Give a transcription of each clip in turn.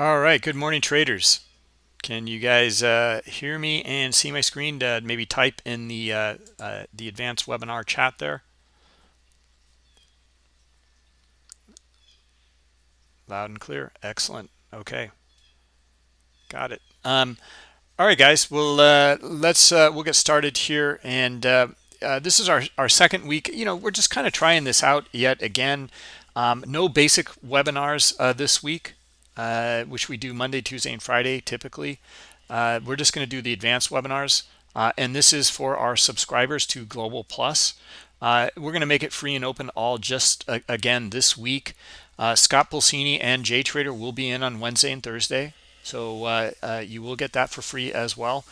All right, good morning, traders. Can you guys uh, hear me and see my screen? To maybe type in the uh, uh, the advanced webinar chat there. Loud and clear. Excellent. Okay, got it. Um, all right, guys. Well, uh, let's uh, we'll get started here, and uh, this is our our second week. You know, we're just kind of trying this out yet again. Um, no basic webinars this week uh, which we do Monday, Tuesday, and Friday typically. Uh, we're just going to do the advanced webinars, uh, and this is for our subscribers to Global Plus. Uh, we're going to make it free and open all just uh, again this week. Uh, Scott Pulcini and Jay Trader will be in on Wednesday and Thursday, so you will get that for free as well.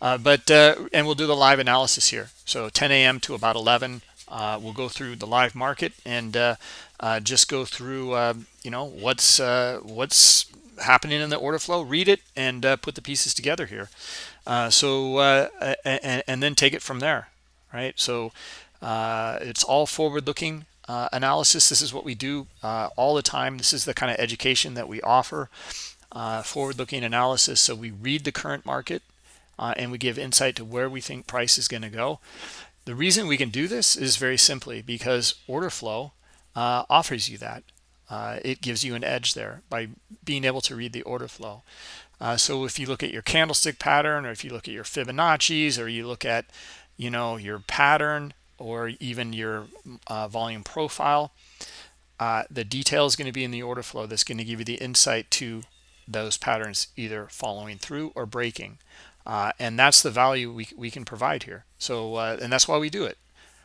but and we'll do the live analysis here, so 10 a.m. to about 11. We'll go through the live market and uh, just go through uh, you know what's uh, what's happening in the order flow read it and uh, put the pieces together here. Uh, so and, and, then take it from there right? So it's all forward-looking analysis. This is what we do all the time. This is the kind of education that we offer forward-looking analysis. So we read the current market and we give insight to where we think price is going to go the reason we can do this is very simply because order flow uh, offers you that. Uh, it gives you an edge there by being able to read the order flow. Uh, so if you look at your candlestick pattern or if you look at your Fibonacci's or you look at, you know, your pattern or even your uh, volume profile, uh, the detail is going to be in the order flow that's going to give you the insight to those patterns either following through or breaking. Uh, and that's the value we, we can provide here. So, and that's why we do it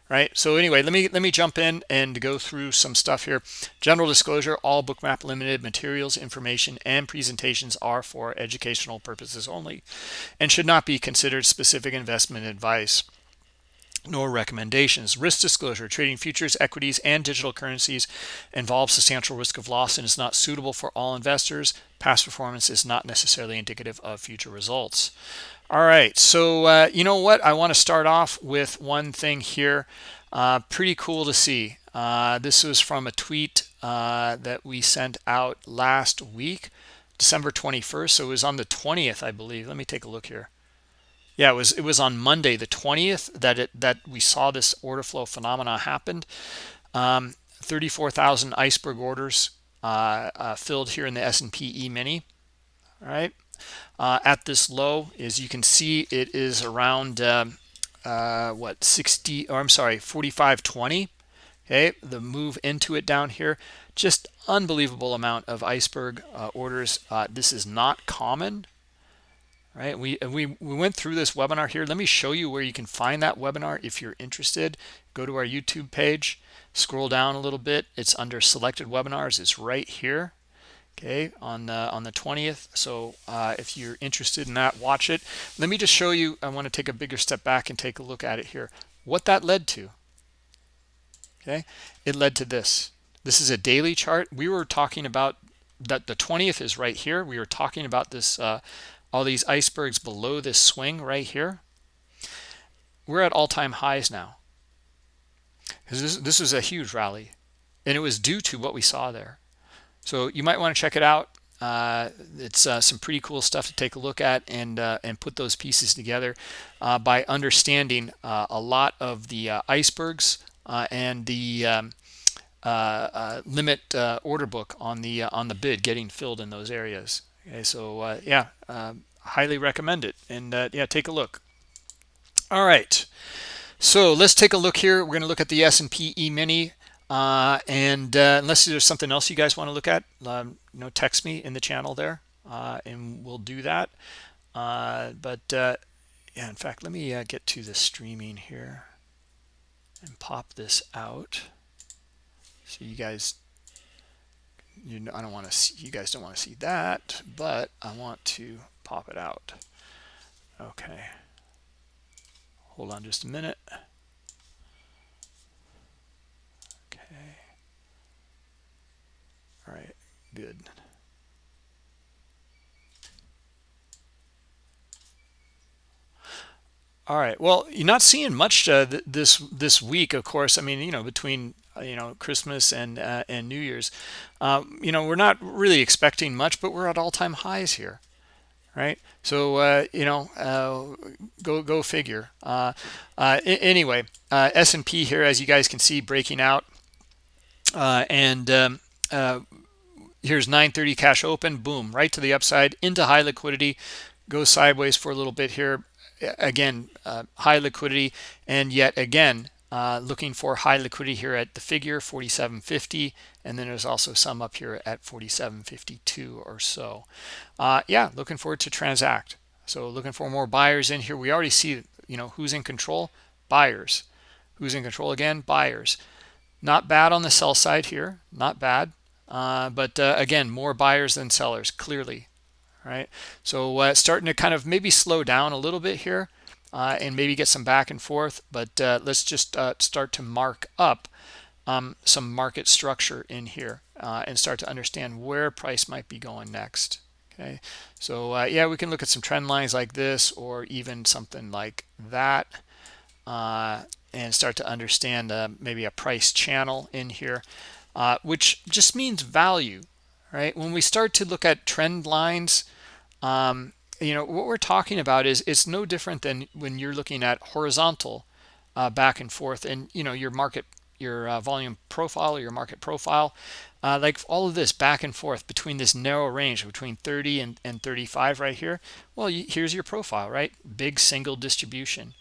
right? So anyway let me let me jump in and go through some stuff here. General disclosure all bookmap limited materials information and presentations are for educational purposes only and should not be considered specific investment advice nor recommendations. Risk disclosure, trading futures, equities, and digital currencies involves substantial risk of loss and is not suitable for all investors. Past performance is not necessarily indicative of future results. All right, so uh, you know what? I want to start off with one thing here. Uh, pretty cool to see. Uh, this was from a tweet uh, that we sent out last week, December 21st. So it was on the 20th, I believe. Let me take a look here. Yeah, it was it was on Monday, the 20th, that it that we saw this order flow phenomena happened. Um, 34,000 iceberg orders uh, uh, filled here in the S&P E-mini. All right uh, at this low as you can see it is around uh, uh, what 60 or I'm sorry 4520 okay the move into it down here just unbelievable amount of iceberg uh, orders uh, this is not common right? We we we went through this webinar here. Let me show you where you can find that webinar if you're interested. Go to our YouTube page scroll down a little bit. It's under selected webinars. It's right here okay on the on the 20th so uh, if you're interested in that watch it. Let me just show you I want to take a bigger step back and take a look at it here. What that led to okay? It led to this. This is a daily chart. We were talking about that the 20th is right here. We were talking about this uh, all these icebergs below this swing right here we're at all-time highs now this, this a huge rally and it was due to what we saw there so you might want to check it out. Uh, it's uh, some pretty cool stuff to take a look at and uh, and put those pieces together uh, by understanding uh, a lot of the uh, icebergs and the um, limit order book on the on the bid getting filled in those areas. Okay, so yeah, highly recommend it and yeah, take a look. All right, so let's take a look here. We're going to look at the S&P E-mini uh, and uh, unless there's something else you guys want to look at, um, you know, text me in the channel there, uh, and we'll do that. Uh, but uh, yeah, in fact, let me uh, get to the streaming here and pop this out. So you guys, you know, I don't want to see, you guys don't want to see that, but I want to pop it out. Okay. Hold on just a minute. Okay. All right, good. All right. Well, you're not seeing much uh, th this this week, of course. I mean, you know, between you know christmas and uh, and new year's. Um, you know we're not really expecting much but we're at all-time highs here right? So uh, you know uh, go go figure. Uh, uh anyway uh, S&P here as you guys can see breaking out. Uh, and um, here's 930 cash open boom right to the upside into high liquidity. Goes sideways for a little bit here. Again high liquidity. And yet again uh, looking for high liquidity here at the figure 4750 and then there's also some up here at 4752 or so. Uh, yeah looking forward to transact. So looking for more buyers in here. We already see you know who's in control? Buyers. Who's in control again? Buyers. Not bad on the sell side here. Not bad. Uh, but uh, again more buyers than sellers clearly right? So uh, starting to kind of maybe slow down a little bit here uh, and maybe get some back and forth. But uh, let's just uh, start to mark up um, some market structure in here uh, and start to understand where price might be going next. Okay, so uh, yeah, we can look at some trend lines like this or even something like that uh, and start to understand maybe a price channel in here, which just means value, right? When we start to look at trend lines, um, you know what we're talking about is it's no different than when you're looking at horizontal uh, back and forth and you know your market your uh, volume profile or your market profile uh, like all of this back and forth between this narrow range between 30 and, and 35 right here well you, here's your profile right? Big single distribution.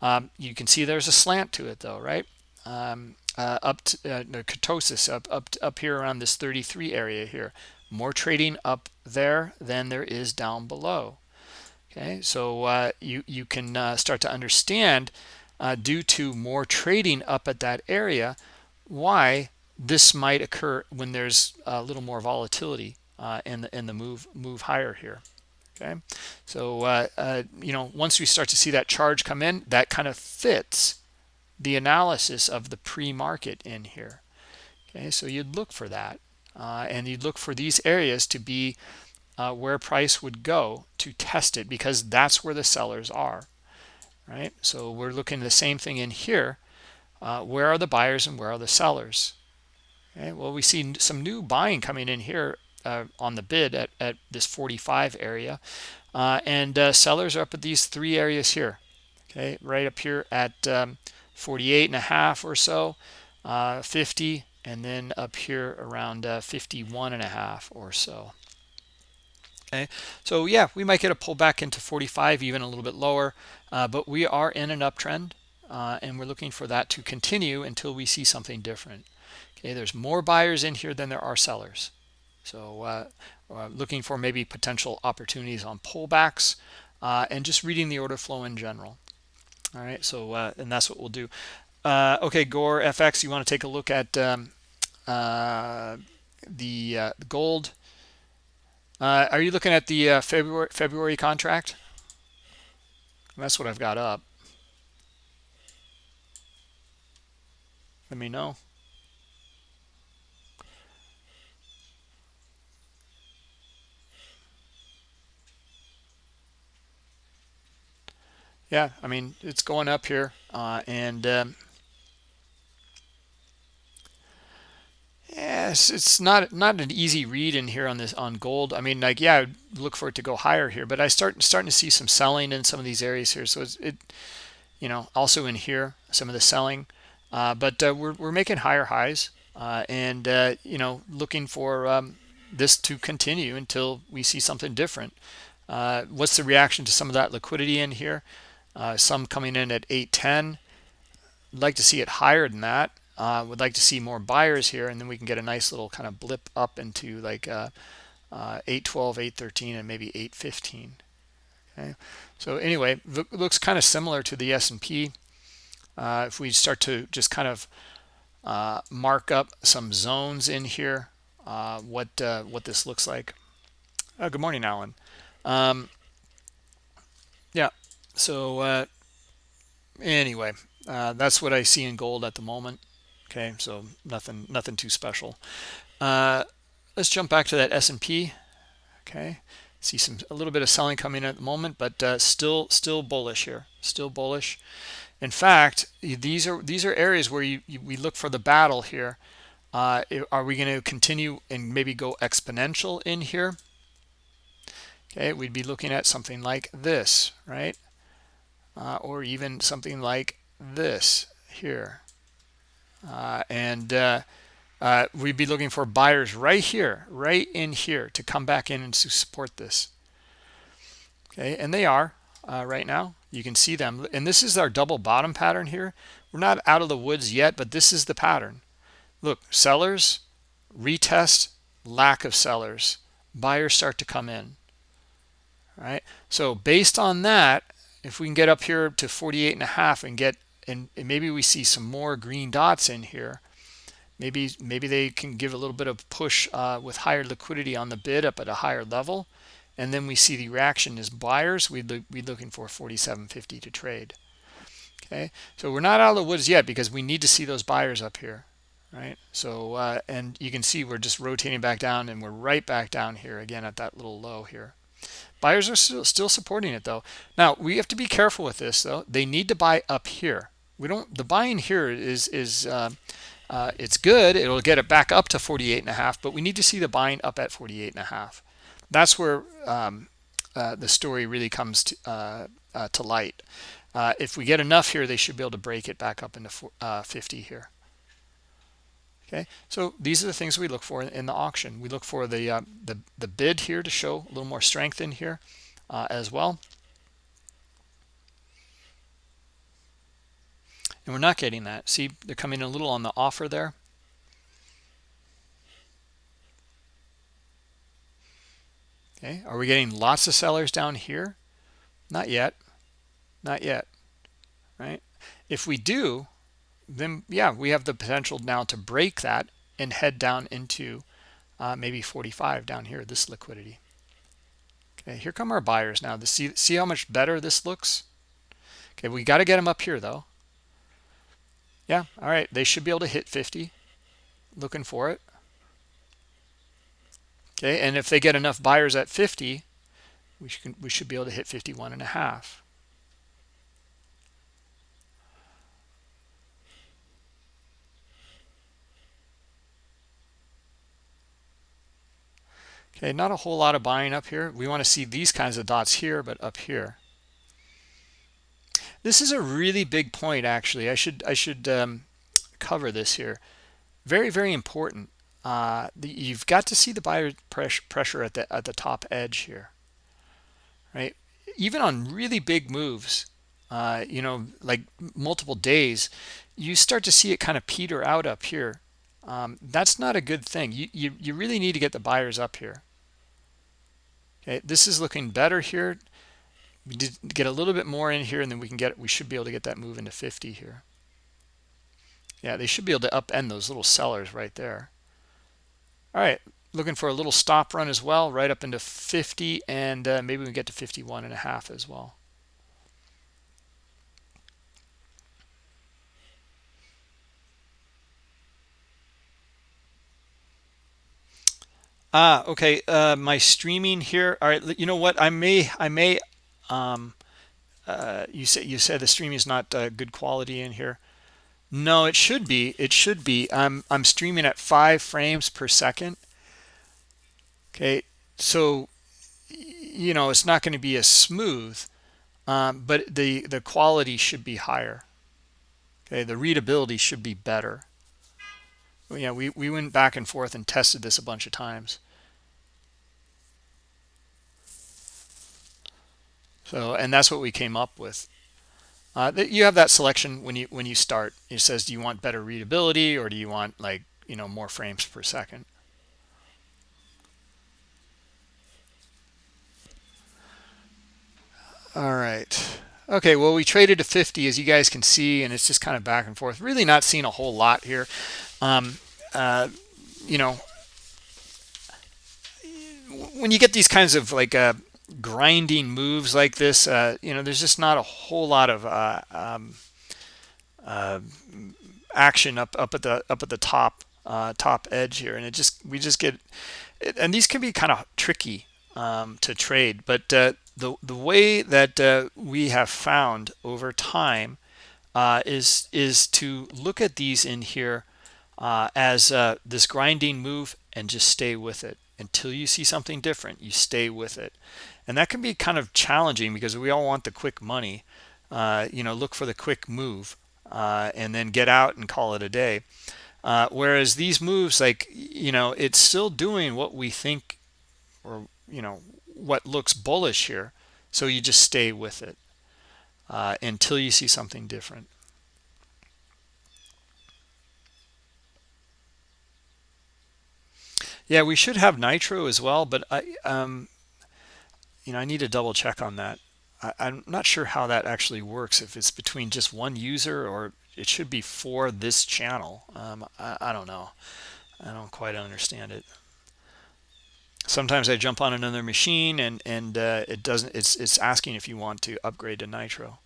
Um, you can see there's a slant to it though right? Um, uh, up to uh, the kurtosis up up up here around this 33 area here. More trading up there than there is down below okay so uh, you you can uh, start to understand uh, due to more trading up at that area why this might occur when there's a little more volatility uh, in the in the move move higher here. Okay so uh, uh, you know once we start to see that charge come in that kind of fits the analysis of the pre-market in here. Okay so you'd look for that and you'd look for these areas to be uh, where price would go to test it because that's where the sellers are right? So we're looking the same thing in here. Uh, where are the buyers and where are the sellers? Okay well we see some new buying coming in here uh, on the bid at, at this 45 area. Uh, and uh, sellers are up at these three areas here okay? Right up here at um, 48 and a half or so uh, 50 and then up here around 51 and a half or so okay? So yeah we might get a pullback into 45 even a little bit lower uh, but we are in an uptrend uh, and we're looking for that to continue until we see something different okay? There's more buyers in here than there are sellers. So uh, uh looking for maybe potential opportunities on pullbacks uh, and just reading the order flow in general all right? So uh, and that's what we'll do. Okay gore fx you want to take a look at um, the gold uh, are you looking at the uh, February February contract? That's what I've got up. Let me know. Yeah, I mean, it's going up here. Uh, and um, Yes, it's not not an easy read in here on this on gold. I mean, like yeah, I'd look for it to go higher here, but I start starting to see some selling in some of these areas here. So it, you know, also in here some of the selling, uh, but uh, we're we're making higher highs uh, and uh, you know looking for um, this to continue until we see something different. Uh, what's the reaction to some of that liquidity in here? Uh, some coming in at 810. I'd like to see it higher than that uh, would like to see more buyers here and then we can get a nice little kind of blip up into like uh, uh, 812 813 and maybe 815 okay? So anyway looks kind of similar to the S&P uh, if we start to just kind of uh, mark up some zones in here uh, what what this looks like. Oh, good morning Alan. Um, yeah so anyway that's what I see in gold at the moment okay so nothing nothing too special. Uh, let's jump back to that S&P okay see some a little bit of selling coming in at the moment but uh, still still bullish here still bullish. In fact these are these are areas where you, you we look for the battle here. Uh, are we going to continue and maybe go exponential in here? Okay we'd be looking at something like this right? Uh, or even something like this here and uh, uh, we'd be looking for buyers right here right in here to come back in and to support this. Okay and they are uh, right now. You can see them. And this is our double bottom pattern here. We're not out of the woods yet but this is the pattern. Look sellers retest lack of sellers. Buyers start to come in. Right? So based on that if we can get up here to 48 and a half and get and maybe we see some more green dots in here. Maybe maybe they can give a little bit of push uh, with higher liquidity on the bid up at a higher level. And then we see the reaction is buyers we'd be looking for 47.50 to trade. Okay? So we're not out of the woods yet because we need to see those buyers up here right? So uh, and you can see we're just rotating back down and we're right back down here again at that little low here. Buyers are still supporting it though. Now we have to be careful with this though. They need to buy up here we don't the buying here is is uh, uh, it's good. It'll get it back up to 48 and a half but we need to see the buying up at 48 and a half. That's where um, uh, the story really comes to, uh, uh, to light. Uh, if we get enough here they should be able to break it back up into 50 here. Okay? So these are the things we look for in, the auction. We look for the the the bid here to show a little more strength in here uh, as well and we're not getting that. See they're coming a little on the offer there. Okay are we getting lots of sellers down here? Not yet. Not yet right? If we do then yeah we have the potential now to break that and head down into uh, maybe 45 down here this liquidity. Okay here come our buyers now. To see see how much better this looks? Okay we got to get them up here though yeah all right they should be able to hit 50 looking for it okay and if they get enough buyers at 50 we should we should be able to hit 51 and a half Okay, not a whole lot of buying up here. We want to see these kinds of dots here, but up here. This is a really big point, actually. I should I should um, cover this here. Very very important. Uh, the, you've got to see the buyer pressure at the at the top edge here, right? Even on really big moves, uh, you know, like multiple days, you start to see it kind of peter out up here. Um, that's not a good thing. You, you you really need to get the buyers up here. Okay, this is looking better here. We did get a little bit more in here, and then we can get we should be able to get that move into 50 here. Yeah, they should be able to upend those little sellers right there. All right, looking for a little stop run as well, right up into 50, and uh, maybe we get to 51 and a half as well. Ah, okay. Uh, my streaming here. All right. You know what? I may, I may. Um, uh, you said you said the streaming is not uh, good quality in here. No, it should be. It should be. I'm I'm streaming at five frames per second. Okay, so you know it's not going to be as smooth, um, but the the quality should be higher. Okay, the readability should be better yeah we, we went back and forth and tested this a bunch of times so and that's what we came up with. Uh, you have that selection when you when you start. It says do you want better readability or do you want like you know more frames per second? All right. Okay well we traded to 50 as you guys can see and it's just kind of back and forth. Really not seeing a whole lot here. Um, uh, you know, when you get these kinds of like uh, grinding moves like this, uh, you know, there's just not a whole lot of uh, um, uh, action up up at the up at the top uh, top edge here, and it just we just get, and these can be kind of tricky um, to trade, but uh, the the way that uh, we have found over time is is to look at these in here as this grinding move and just stay with it. Until you see something different you stay with it and that can be kind of challenging because we all want the quick money uh, you know look for the quick move uh, and then get out and call it a day uh, whereas these moves like you know it's still doing what we think or you know what looks bullish here so you just stay with it uh, until you see something different. Yeah, we should have nitro as well, but I, um, you know, I need to double check on that. I, I'm not sure how that actually works. If it's between just one user or it should be for this channel. Um, I, I don't know. I don't quite understand it sometimes I jump on another machine and and uh, it doesn't it's it's asking if you want to upgrade to nitro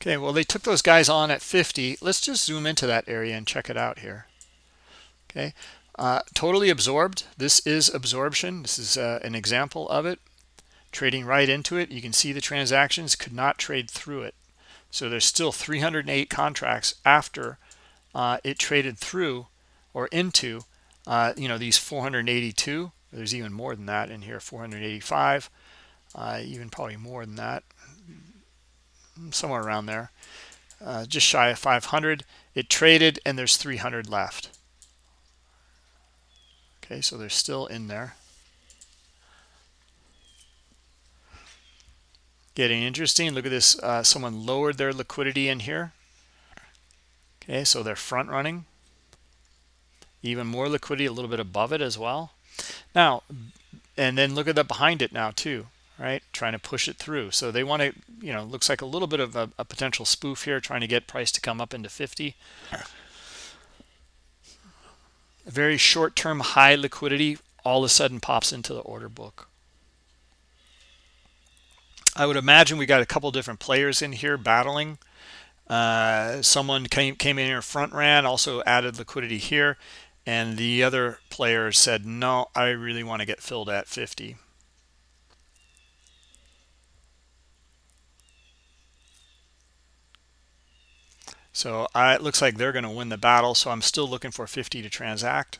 okay well they took those guys on at 50 let's just zoom into that area and check it out here. Okay uh, totally absorbed. This is absorption. This is uh, an example of it. Trading right into it. You can see the transactions could not trade through it. So there's still 308 contracts after uh, it traded through or into uh, you know these 482 there's even more than that in here 485 uh, even probably more than that somewhere around there uh, just shy of 500 it traded and there's 300 left. Okay so they're still in there. Getting interesting. Look at this uh, someone lowered their liquidity in here. Okay so they're front running. Even more liquidity a little bit above it as well. Now and then look at that behind it now too right trying to push it through so they want to you know looks like a little bit of a, a potential spoof here trying to get price to come up into 50 a very short-term high liquidity all of a sudden pops into the order book I would imagine we got a couple different players in here battling. Uh, someone came, came in here front ran, also added liquidity here. And the other player said, no, I really want to get filled at 50. So I, it looks like they're going to win the battle. So I'm still looking for 50 to transact.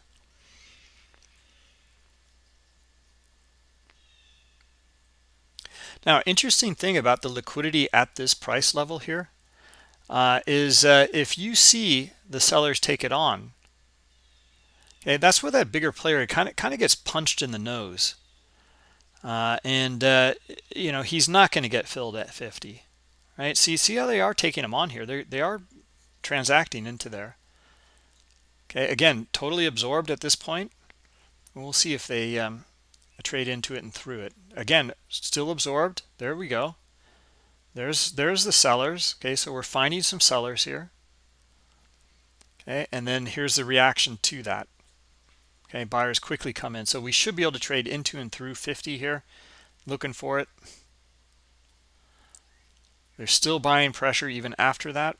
Now, interesting thing about the liquidity at this price level here uh, is uh, if you see the sellers take it on, okay, that's where that bigger player kind of kind of gets punched in the nose, uh, and uh, you know he's not going to get filled at 50, right? See, see how they are taking them on here? They they are transacting into there. Okay, again, totally absorbed at this point. We'll see if they um, trade into it and through it. Again, still absorbed. There we go. There's there's the sellers. Okay, so we're finding some sellers here. Okay, and then here's the reaction to that. Okay, buyers quickly come in. So we should be able to trade into and through 50 here. Looking for it. There's still buying pressure even after that.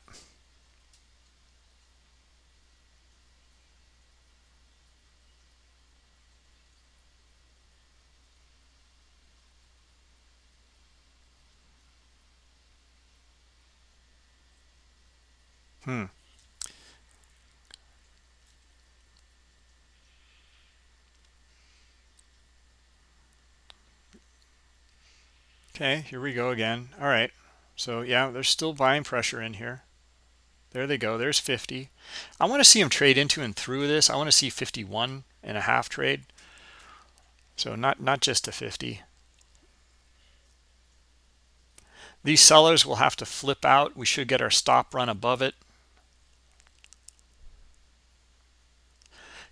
Hmm. Okay, here we go again. All right. So yeah, there's still buying pressure in here. There they go. There's 50. I want to see them trade into and through this. I want to see 51 and a half trade. So not not just a 50. These sellers will have to flip out. We should get our stop run above it.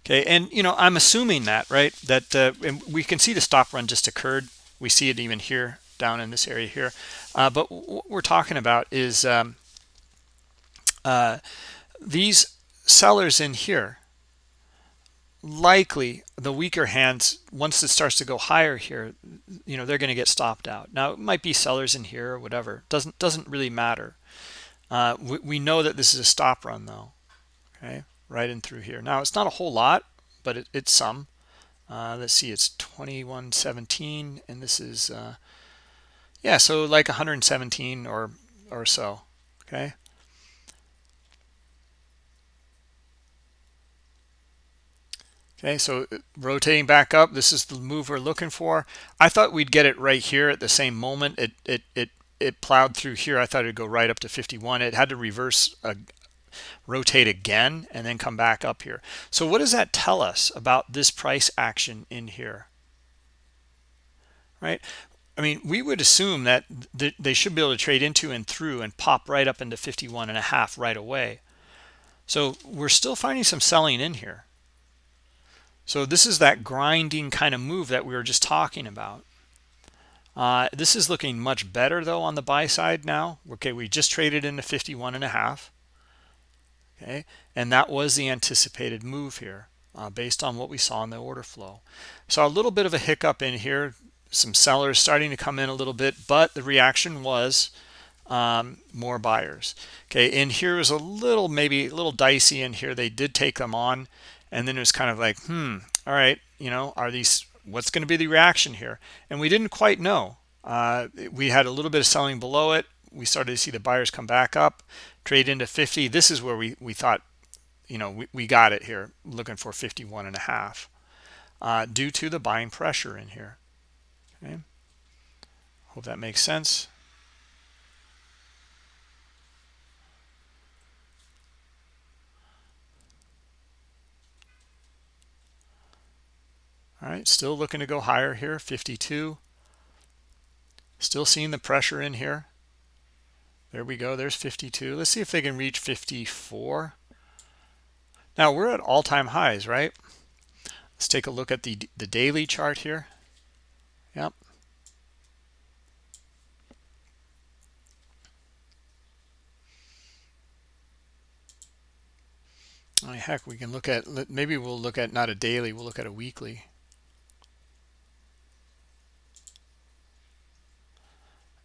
Okay, and you know, I'm assuming that, right? That uh, we can see the stop run just occurred. We see it even here down in this area here. Uh, but what we're talking about is um, uh, these sellers in here, likely the weaker hands, once it starts to go higher here, you know, they're going to get stopped out. Now, it might be sellers in here or whatever. Doesn't doesn't really matter. Uh, we, we know that this is a stop run though. Okay right in through here now it's not a whole lot but it, it's some. Uh, let's see, it's 2117, and this is, uh, yeah, so like 117 or or so, okay? Okay, so uh, rotating back up, this is the move we're looking for. I thought we'd get it right here at the same moment. It it it it plowed through here. I thought it'd go right up to 51. It had to reverse, uh, rotate again, and then come back up here. So what does that tell us about this price action in here? Right? I mean, we would assume that th they should be able to trade into and through and pop right up into 51 and a half right away. So we're still finding some selling in here. So this is that grinding kind of move that we were just talking about. Uh, this is looking much better though on the buy side now. Okay, we just traded into 51 and a half. Okay, and that was the anticipated move here uh, based on what we saw in the order flow. So a little bit of a hiccup in here. Some sellers starting to come in a little bit, but the reaction was um, more buyers. Okay, and here was a little maybe a little dicey in here. They did take them on and then it was kind of like hmm all right you know are these what's going to be the reaction here and we didn't quite know uh, we had a little bit of selling below it we started to see the buyers come back up trade into 50 this is where we we thought you know we, we got it here looking for 51 and a half. Uh, due to the buying pressure in here. Okay. Hope that makes sense. All right still looking to go higher here 52 still seeing the pressure in here there we go. There's 52 let's see if they can reach 54 now we're at all-time highs right? Let's take a look at the the daily chart here. Yep. Oh, heck, we can look at, maybe we'll look at not a daily, we'll look at a weekly.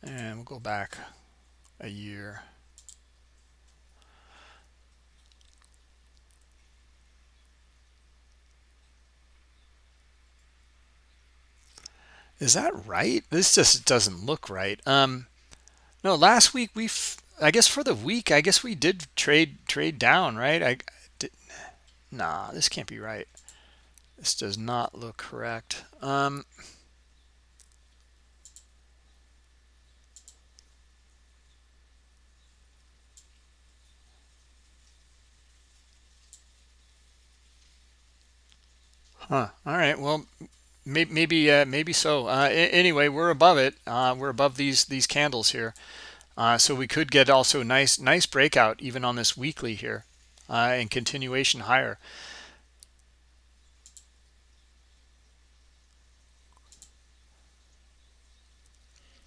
and we'll go back a year. Is that right? This just doesn't look right. Um no last week we i guess for the week i guess we did trade trade down right? I did nah this can't be right. This does not look correct. Um Huh. All right. Well, maybe maybe, uh, maybe so. Uh, anyway, we're above it. Uh, we're above these these candles here, uh, so we could get also nice nice breakout even on this weekly here, uh, and continuation higher.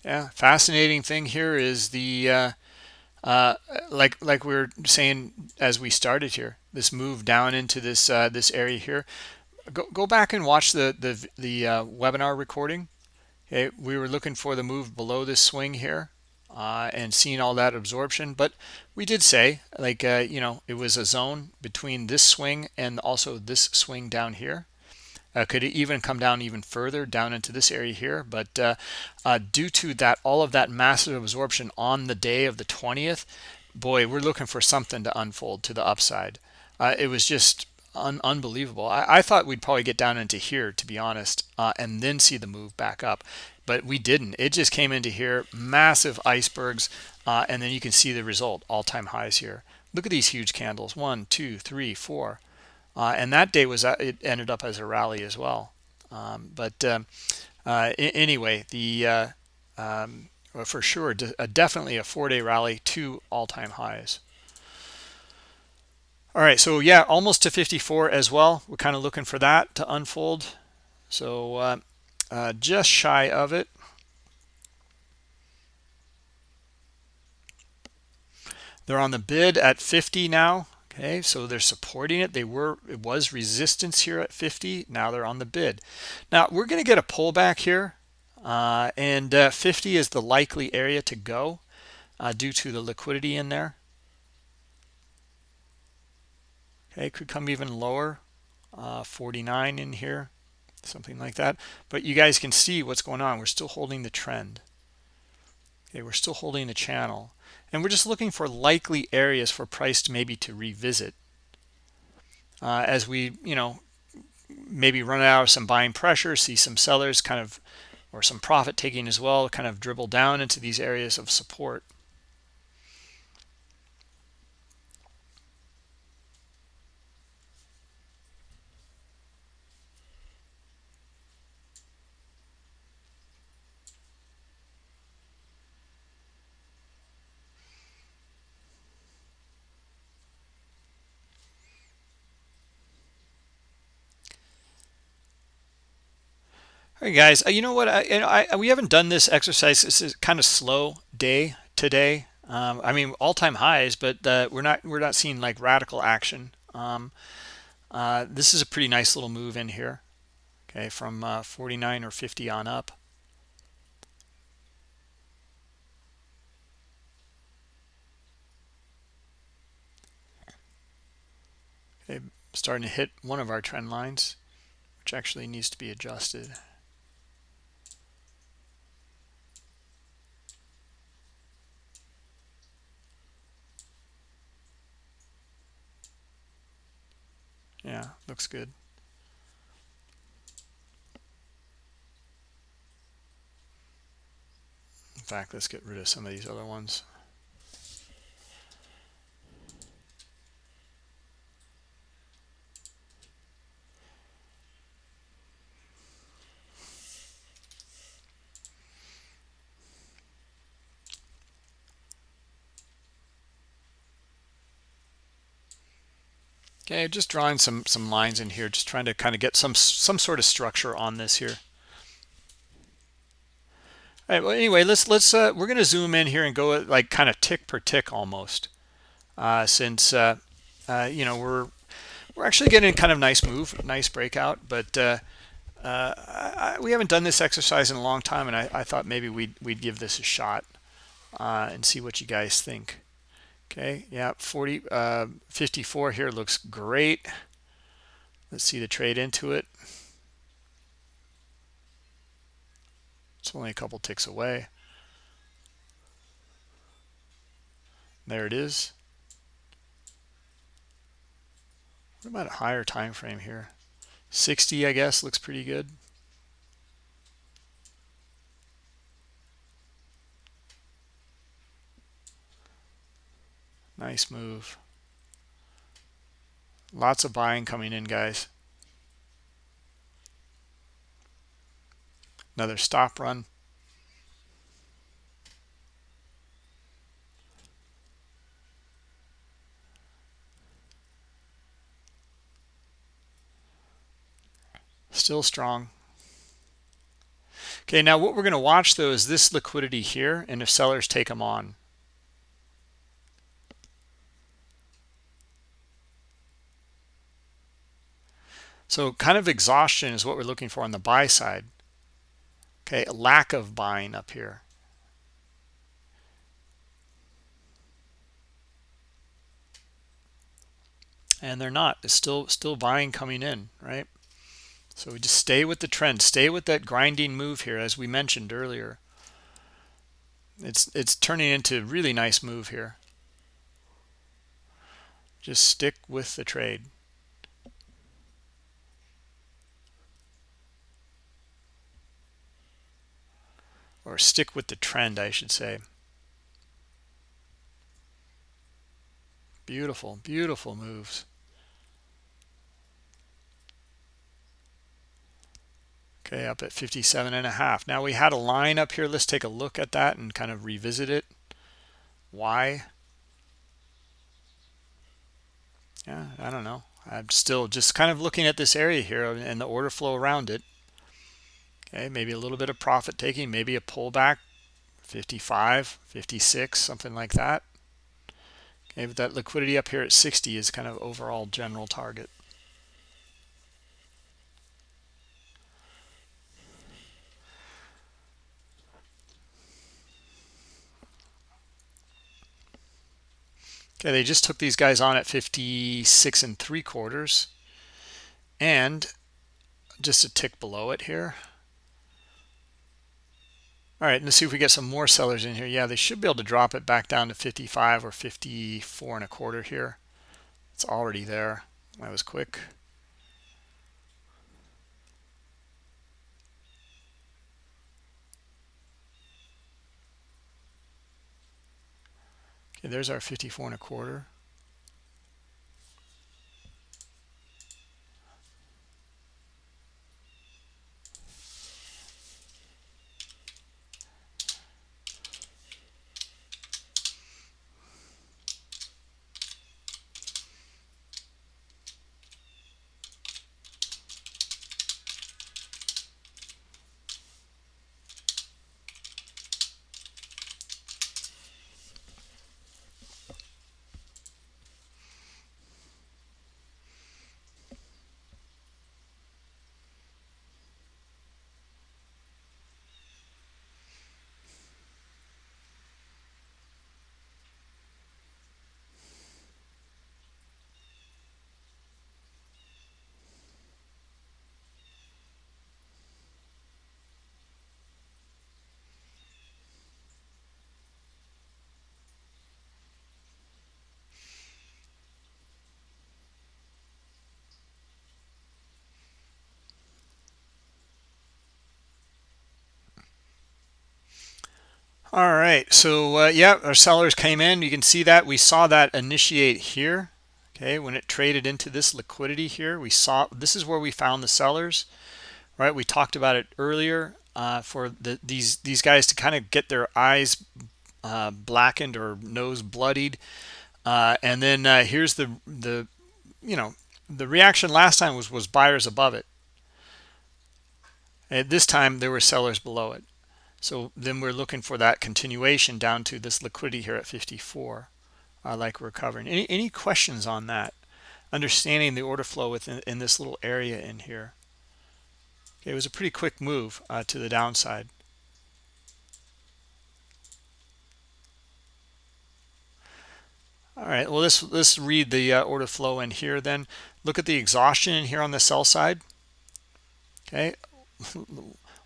Yeah, fascinating thing here is the uh, uh, like like we were saying as we started here, this move down into this uh, this area here go, go back and watch the the, the uh, webinar recording. Okay we were looking for the move below this swing here uh, and seeing all that absorption. But we did say like uh, you know it was a zone between this swing and also this swing down here. Uh, could even come down even further down into this area here? But uh, uh, due to that all of that massive absorption on the day of the 20th boy we're looking for something to unfold to the upside. It was just un unbelievable. I, I, thought we'd probably get down into here, to be honest, uh, and then see the move back up. But we didn't. It just came into here, massive icebergs, uh, and then you can see the result, all-time highs here. Look at these huge candles, one, two, three, four. Uh, and that day was uh, it ended up as a rally as well. Um, but um, uh, anyway, the uh, um, for sure, definitely a four-day rally, two all-time highs. All right, so yeah, almost to 54 as well. We're kind of looking for that to unfold. So uh, uh, just shy of it. They're on the bid at 50 now. Okay, so they're supporting it. They were it was resistance here at 50. Now they're on the bid. Now we're going to get a pullback here, uh, and uh, 50 is the likely area to go uh, due to the liquidity in there. Okay, could come even lower. uh, 49 in here something like that. But you guys can see what's going on. We're still holding the trend. Okay we're still holding the channel. And we're just looking for likely areas for price to maybe to revisit uh, as we you know maybe run out of some buying pressure see some sellers kind of or some profit taking as well kind of dribble down into these areas of support Guys. Uh, you know what? I, you know, I, we haven't done this exercise. This is kind of slow day today. Um, I mean, all-time highs, but uh, we're not we're not seeing like radical action. Um, uh, this is a pretty nice little move in here. Okay, from uh, 49 or 50 on up. Okay, starting to hit one of our trend lines, which actually needs to be adjusted. Yeah, looks good. In fact, let's get rid of some of these other ones. Okay, just drawing some some lines in here, just trying to kind of get some some sort of structure on this here. All right, well, anyway, let's let's uh, we're going to zoom in here and go like kind of tick per tick almost, uh, since uh, uh, you know we're we're actually getting kind of nice move, nice breakout, but uh, uh, I, we haven't done this exercise in a long time, and I, I thought maybe we'd we'd give this a shot uh, and see what you guys think. Okay, yeah, 40, uh, 54 here looks great. Let's see the trade into it. It's only a couple ticks away. There it is. What about a higher time frame here? 60, I guess, looks pretty good. Nice move. Lots of buying coming in, guys. Another stop run. Still strong. Okay, now what we're going to watch though is this liquidity here and if sellers take them on. So kind of exhaustion is what we're looking for on the buy side. Okay, lack of buying up here. And they're not. It's still still buying coming in, right? So we just stay with the trend, stay with that grinding move here, as we mentioned earlier. It's it's turning into a really nice move here. Just stick with the trade. Or stick with the trend I should say. Beautiful beautiful moves. Okay up at 57 and a half. Now we had a line up here. Let's take a look at that and kind of revisit it. Why? Yeah I don't know. I'm still just kind of looking at this area here and the order flow around it okay maybe a little bit of profit taking maybe a pullback 55 56 something like that. Okay but that liquidity up here at 60 is kind of overall general target. Okay they just took these guys on at 56 and three quarters. And just a tick below it here all right let's see if we get some more sellers in here. Yeah they should be able to drop it back down to 55 or 54 and a quarter here. It's already there. That was quick. Okay there's our 54 and a quarter all right so uh, yeah our sellers came in. You can see that. We saw that initiate here okay? When it traded into this liquidity here we saw this is where we found the sellers right? We talked about it earlier uh, for the, these these guys to kind of get their eyes uh, blackened or nose bloodied. Uh, and then uh, here's the the you know the reaction last time was was buyers above it. At this time there were sellers below it so then we're looking for that continuation down to this liquidity here at 54, uh, like we're covering. Any, any questions on that? Understanding the order flow within in this little area in here. Okay, it was a pretty quick move uh, to the downside. All right, well, let's, let's read the uh, order flow in here then. Look at the exhaustion in here on the sell side. Okay,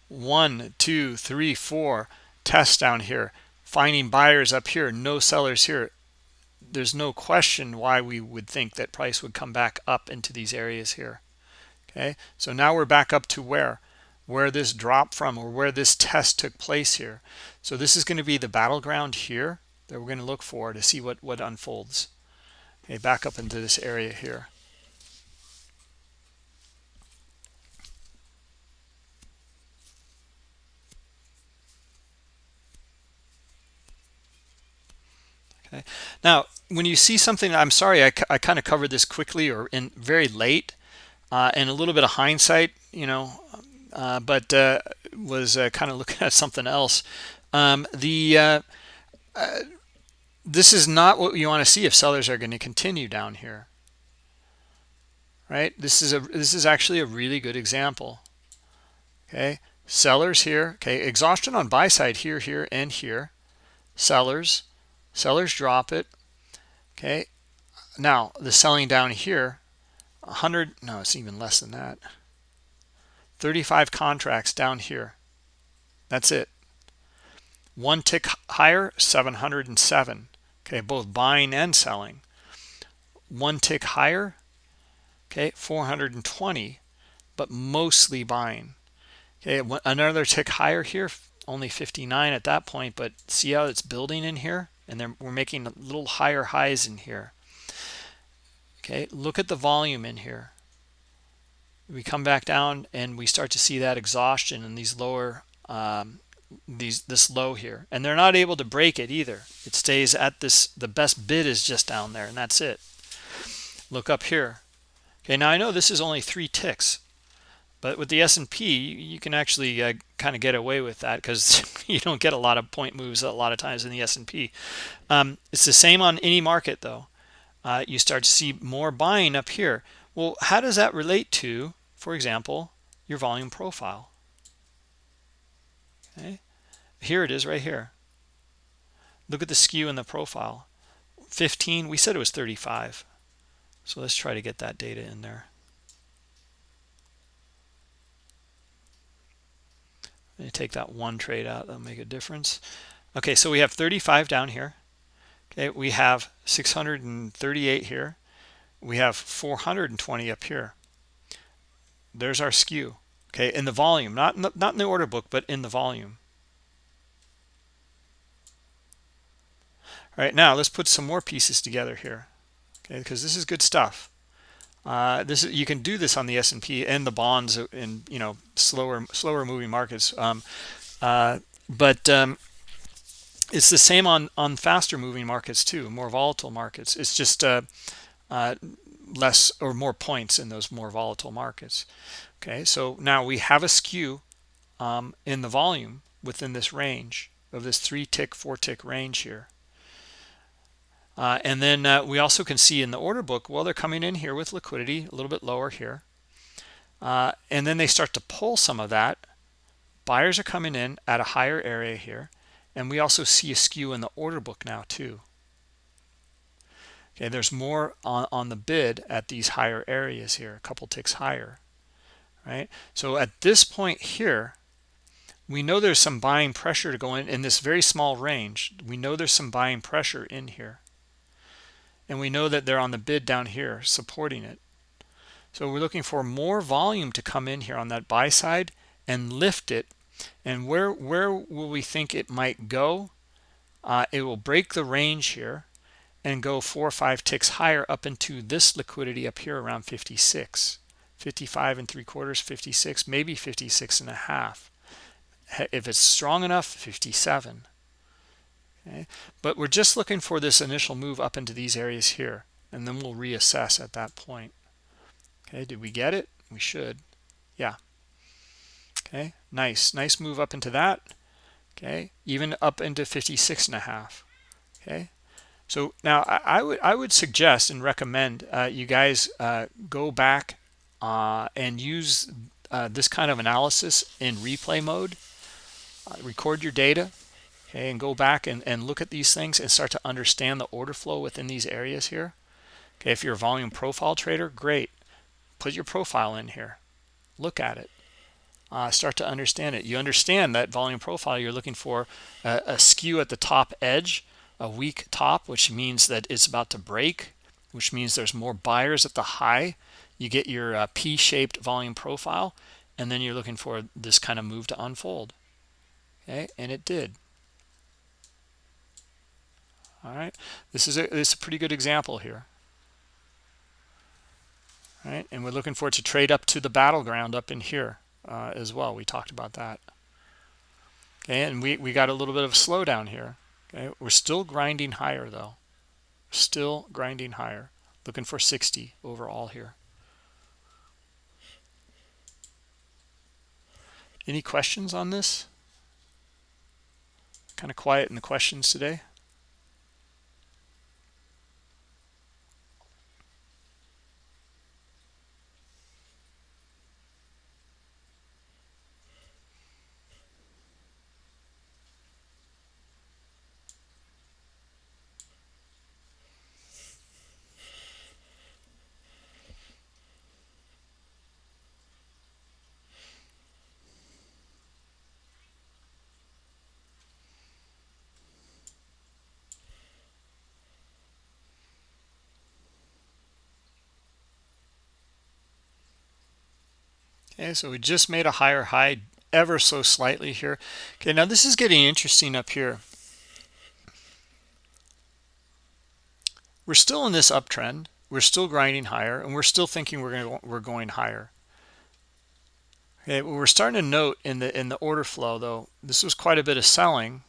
one two three four tests down here. Finding buyers up here no sellers here. There's no question why we would think that price would come back up into these areas here. Okay? So now we're back up to where? Where this drop from or where this test took place here. So this is going to be the battleground here that we're going to look for to see what what unfolds. Okay back up into this area here okay. Now when you see something i'm sorry i, I kind of covered this quickly or in very late uh, and a little bit of hindsight you know uh, but uh, was uh, kind of looking at something else. Um, the uh, uh, this is not what you want to see if sellers are going to continue down here. Right? This is a this is actually a really good example. Okay? Sellers here okay exhaustion on buy side here here and here. Sellers sellers drop it. Okay. Now the selling down here 100 no it's even less than that. 35 contracts down here. That's it. One tick higher 707 okay both buying and selling. One tick higher okay 420 but mostly buying. Okay another tick higher here only 59 at that point but see how it's building in here and we're making a little higher highs in here. Okay look at the volume in here. We come back down and we start to see that exhaustion in these lower um, these this low here. And they're not able to break it either. It stays at this the best bid is just down there and that's it. Look up here. Okay now i know this is only three ticks but with the S&P, you can actually uh, kind of get away with that because you don't get a lot of point moves a lot of times in the S&P. Um, it's the same on any market though. Uh, you start to see more buying up here. Well, how does that relate to, for example, your volume profile? Okay, here it is right here. Look at the skew in the profile. 15, we said it was 35. So let's try to get that data in there. Take that one trade out that'll make a difference. Okay so we have 35 down here. Okay we have 638 here. We have 420 up here. There's our skew. Okay in the volume not in the, not in the order book but in the volume. All right now let's put some more pieces together here. Okay because this is good stuff uh, this is, you can do this on the S&P and the bonds in you know slower slower moving markets. Um, uh, but um, it's the same on on faster moving markets too more volatile markets. It's just uh, uh, less or more points in those more volatile markets. Okay so now we have a skew um, in the volume within this range of this three tick four tick range here uh, and then uh, we also can see in the order book well they're coming in here with liquidity a little bit lower here. Uh, and then they start to pull some of that. Buyers are coming in at a higher area here. And we also see a skew in the order book now too. Okay there's more on, on the bid at these higher areas here a couple ticks higher right? So at this point here we know there's some buying pressure to go in in this very small range. We know there's some buying pressure in here and we know that they're on the bid down here supporting it. So we're looking for more volume to come in here on that buy side and lift it. And where where will we think it might go? Uh, it will break the range here and go four or five ticks higher up into this liquidity up here around 56 55 and three quarters 56 maybe 56 and a half. If it's strong enough 57 okay? But we're just looking for this initial move up into these areas here and then we'll reassess at that point. Okay did we get it? We should. Yeah. Okay nice. Nice move up into that. Okay even up into 56 and a half. Okay? So now I, I would I would suggest and recommend uh, you guys uh, go back uh, and use uh, this kind of analysis in replay mode. Uh, record your data, okay, and go back and, and look at these things and start to understand the order flow within these areas here. Okay, if you're a volume profile trader, great. Put your profile in here. Look at it. Uh, start to understand it. You understand that volume profile, you're looking for a, a skew at the top edge a weak top, which means that it's about to break, which means there's more buyers at the high. You get your uh, P-shaped volume profile, and then you're looking for this kind of move to unfold. Okay, and it did. All right, this is a this is a pretty good example here. All right, and we're looking for it to trade up to the battleground up in here uh, as well. We talked about that. Okay, and we we got a little bit of a slowdown here. Okay, we're still grinding higher though. Still grinding higher. Looking for 60 overall here. Any questions on this? Kind of quiet in the questions today. Okay, so we just made a higher high ever so slightly here. Okay, now this is getting interesting up here. We're still in this uptrend. We're still grinding higher, and we're still thinking we're going we're going higher. Okay, we're starting to note in the in the order flow though. This was quite a bit of selling,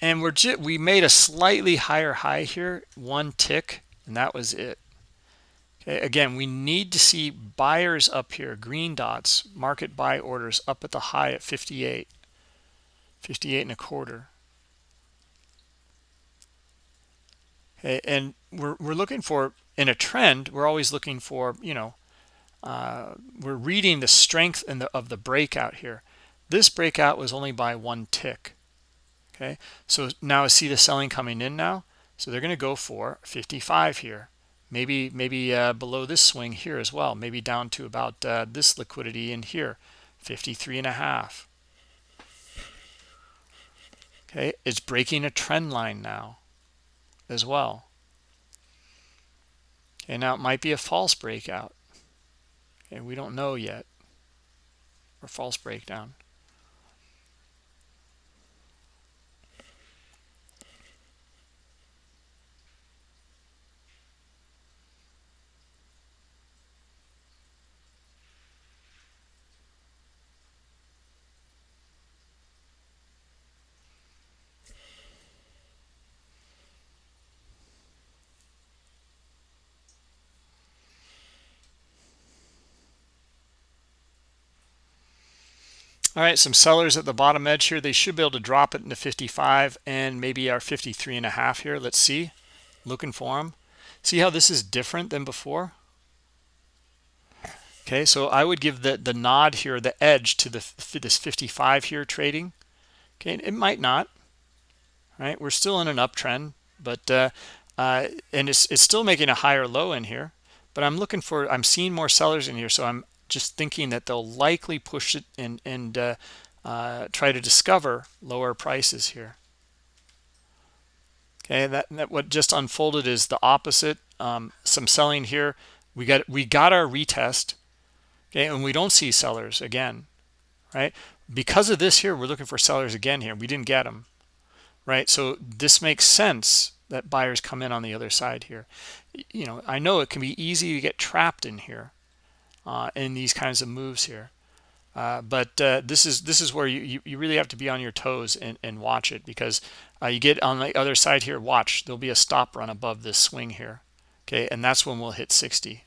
and we're we made a slightly higher high here, one tick, and that was it. Okay, again, we need to see buyers up here, green dots, market buy orders up at the high at 58, 58 and a quarter. Okay, and we're, we're looking for, in a trend, we're always looking for, you know, uh, we're reading the strength in the, of the breakout here. This breakout was only by one tick. Okay, so now I see the selling coming in now. So they're going to go for 55 here maybe maybe uh, below this swing here as well maybe down to about uh, this liquidity in here 53 and a half. Okay, it's breaking a trend line now as well. Okay, now it might be a false breakout. Okay, we don't know yet. Or false breakdown. All right, some sellers at the bottom edge here. They should be able to drop it into 55 and maybe our 53 and a half here. Let's see. Looking for them. See how this is different than before? Okay, so I would give the, the nod here, the edge to the this 55 here trading. Okay, it might not. Right, we're still in an uptrend, but uh, uh, and it's, it's still making a higher low in here. But I'm looking for, I'm seeing more sellers in here, so I'm just thinking that they'll likely push it and, and uh, uh, try to discover lower prices here. Okay, that, that what just unfolded is the opposite. Um, some selling here. We got we got our retest. Okay, and we don't see sellers again, right? Because of this here, we're looking for sellers again here. We didn't get them, right? So this makes sense that buyers come in on the other side here. You know, I know it can be easy to get trapped in here, uh, in these kinds of moves here. Uh, but uh, this is this is where you, you really have to be on your toes and, and watch it because uh, you get on the other side here watch there'll be a stop run above this swing here okay? And that's when we'll hit 60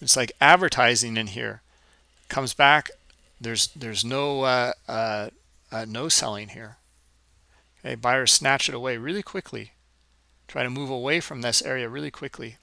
it's like advertising in here comes back there's there's no uh, uh no selling here Okay, buyers snatch it away really quickly. Try to move away from this area really quickly.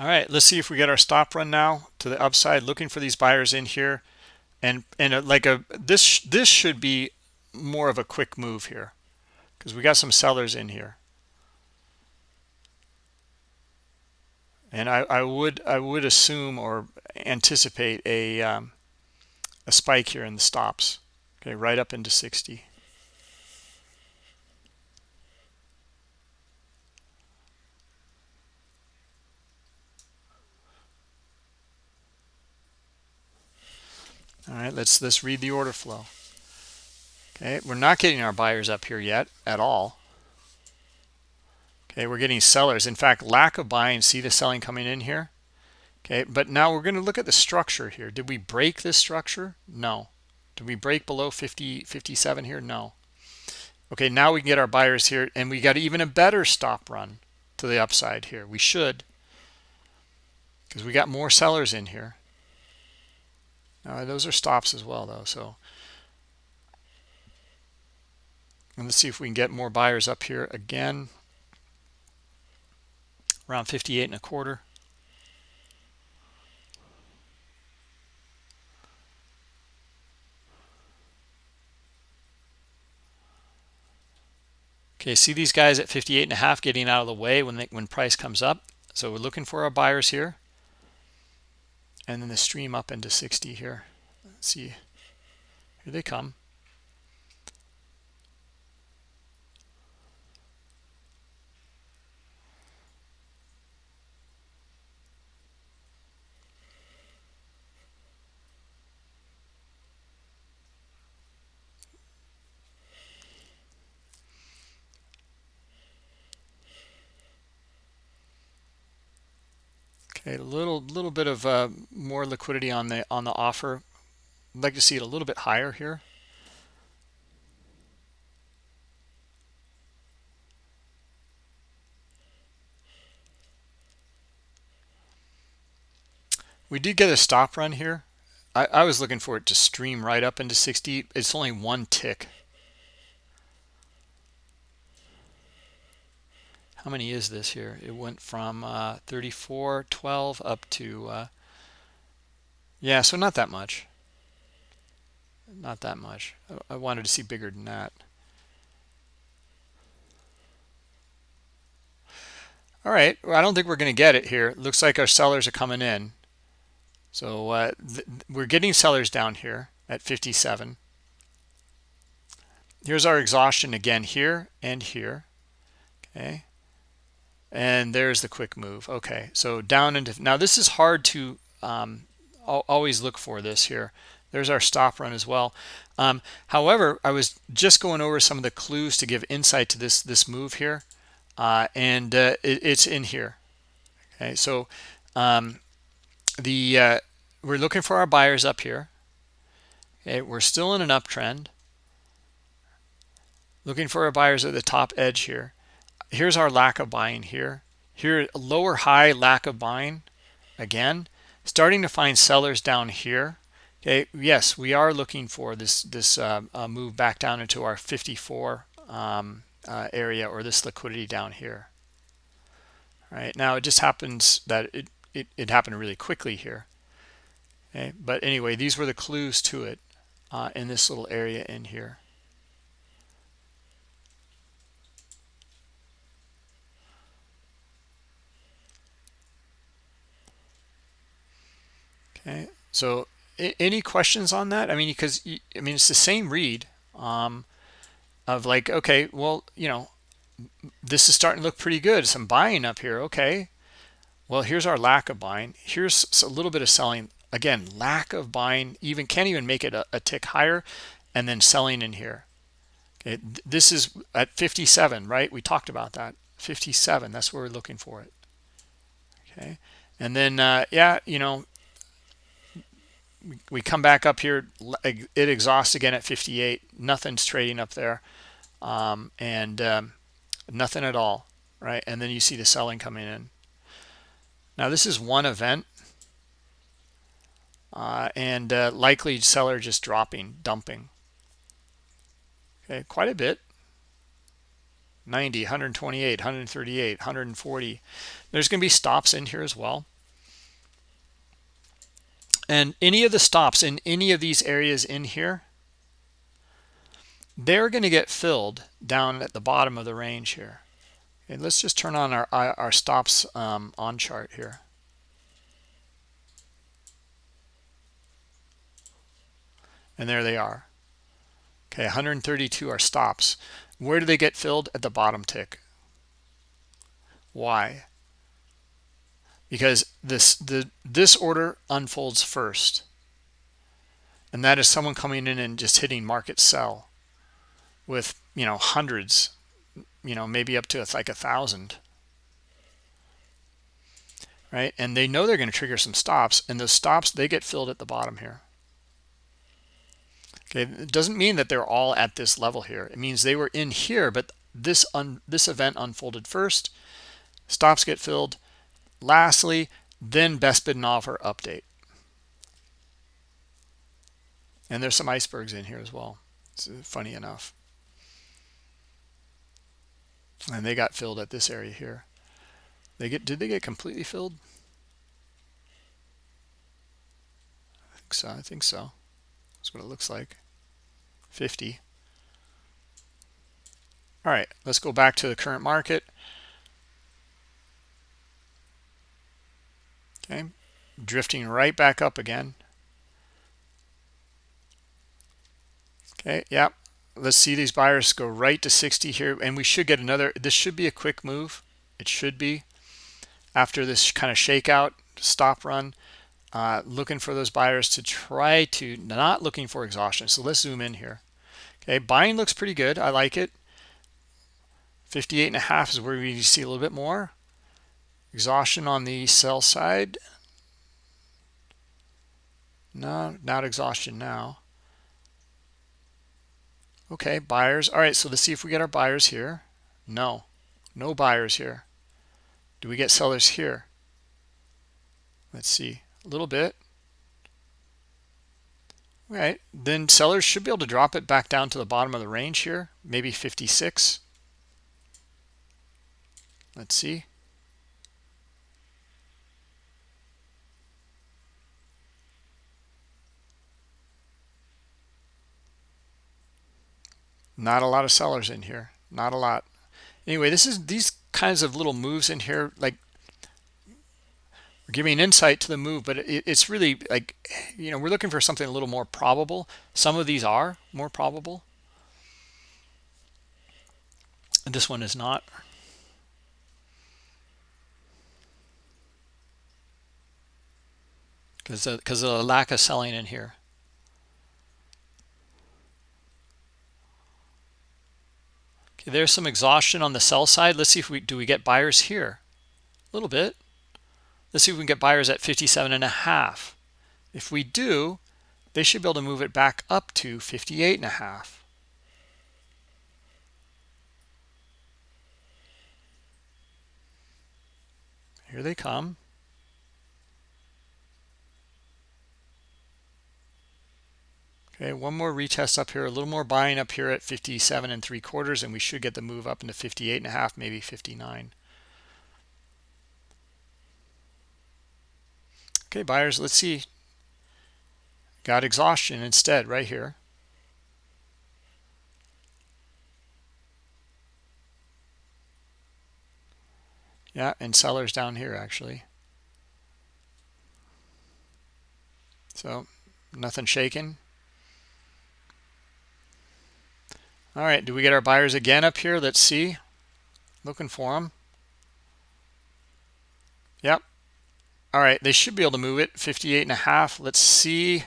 All right let's see if we get our stop run now to the upside looking for these buyers in here. And and uh, like a this this should be more of a quick move here because we got some sellers in here. And I, I would I would assume or anticipate a um, a spike here in the stops okay right up into 60 all right let's let's read the order flow. Okay we're not getting our buyers up here yet at all. Okay we're getting sellers. In fact lack of buying see the selling coming in here? Okay but now we're going to look at the structure here. Did we break this structure? No. Did we break below 50 57 here? No. Okay now we can get our buyers here and we got even a better stop run to the upside here. We should because we got more sellers in here those are stops as well, though. So and let's see if we can get more buyers up here again. Around 58 and a quarter. Okay, see these guys at 58 and a half getting out of the way when they, when price comes up. So we're looking for our buyers here and then the stream up into 60 here. Let's see. Here they come a little little bit of uh, more liquidity on the on the offer. I'd like to see it a little bit higher here. we did get a stop run here I, I was looking for it to stream right up into 60 it's only one tick how many is this here? It went from uh 34 12 up to uh yeah so not that much. Not that much. I wanted to see bigger than that. All right well, I don't think we're going to get it here. It looks like our sellers are coming in. So uh, we're getting sellers down here at 57 here's our exhaustion again here and here. Okay and there's the quick move. Okay so down into now this is hard to um, always look for this here. There's our stop run as well. Um, however i was just going over some of the clues to give insight to this this move here. Uh, and uh, it, it's in here. Okay so um, the uh, we're looking for our buyers up here. Okay we're still in an uptrend. Looking for our buyers at the top edge here here's our lack of buying here. Here lower high lack of buying again starting to find sellers down here. Okay yes we are looking for this this uh, uh, move back down into our 54 um, uh, area or this liquidity down here. Right now it just happens that it, it, it happened really quickly here. Okay but anyway these were the clues to it uh, in this little area in here okay so any questions on that? I mean because i mean it's the same read um, of like okay well you know this is starting to look pretty good some buying up here okay. Well here's our lack of buying. Here's a little bit of selling. Again lack of buying even can't even make it a, a tick higher and then selling in here. Okay this is at 57 right? We talked about that. 57 that's where we're looking for it. Okay and then uh, yeah you know we come back up here it exhausts again at 58 nothing's trading up there. Um, and um, nothing at all right? And then you see the selling coming in. Now this is one event. Uh, and uh, likely seller just dropping dumping. Okay quite a bit. 90 128 138 140 there's going to be stops in here as well and any of the stops in any of these areas in here, they're going to get filled down at the bottom of the range here. Okay, let's just turn on our, our stops um, on chart here. And there they are. Okay, 132 are stops. Where do they get filled? At the bottom tick. Why? Because this the this order unfolds first. And that is someone coming in and just hitting market sell with you know hundreds you know maybe up to like a thousand. Right? And they know they're going to trigger some stops and those stops they get filled at the bottom here. Okay? It doesn't mean that they're all at this level here. It means they were in here but this un this event unfolded first. Stops get filled lastly then best bid and offer update. And there's some icebergs in here as well it's funny enough. And they got filled at this area here. They get did they get completely filled? I think so i think so. That's what it looks like. 50 all right let's go back to the current market okay. Drifting right back up again. Okay yeah. Let's see these buyers go right to 60 here and we should get another this should be a quick move. It should be. After this kind of shakeout stop run uh, looking for those buyers to try to not looking for exhaustion. So let's zoom in here. Okay buying looks pretty good. I like it. 58 and a half is where we see a little bit more exhaustion on the sell side? No not exhaustion now. Okay buyers. All right so let's see if we get our buyers here. No no buyers here. Do we get sellers here? Let's see a little bit. All right then sellers should be able to drop it back down to the bottom of the range here maybe 56 let's see not a lot of sellers in here. Not a lot. Anyway this is these kinds of little moves in here like we're giving insight to the move but it, it's really like you know we're looking for something a little more probable. Some of these are more probable. And this one is not. Because uh, because of the lack of selling in here Okay, there's some exhaustion on the sell side. Let's see if we do we get buyers here. A little bit. Let's see if we can get buyers at 57 and a half. If we do, they should be able to move it back up to 58 and a half. Here they come. Okay, one more retest up here, a little more buying up here at 57 and three quarters, and we should get the move up into 58 and a half, maybe 59. Okay, buyers, let's see. Got exhaustion instead right here. Yeah, and sellers down here actually. So nothing shaking. All right, do we get our buyers again up here? Let's see. Looking for them. Yep. All right, they should be able to move it 58 and a half. Let's see.